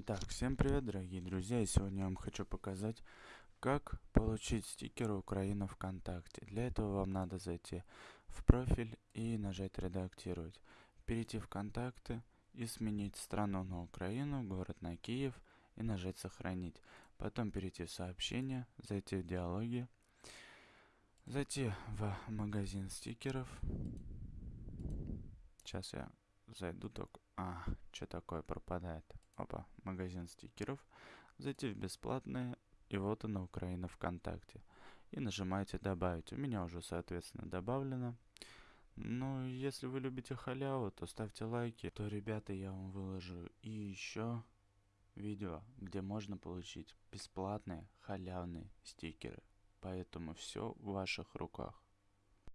Так, всем привет, дорогие друзья, и сегодня я вам хочу показать, как получить стикеры Украина ВКонтакте. Для этого вам надо зайти в профиль и нажать редактировать. Перейти в контакты и сменить страну на Украину, город на Киев и нажать сохранить. Потом перейти в сообщения, зайти в диалоги, зайти в магазин стикеров. Сейчас я зайду только... А, что такое пропадает? опа, магазин стикеров, зайти в бесплатные, и вот она Украина ВКонтакте. И нажимаете добавить. У меня уже, соответственно, добавлено. Ну, если вы любите халяву, то ставьте лайки, то, ребята, я вам выложу и еще видео, где можно получить бесплатные халявные стикеры. Поэтому все в ваших руках.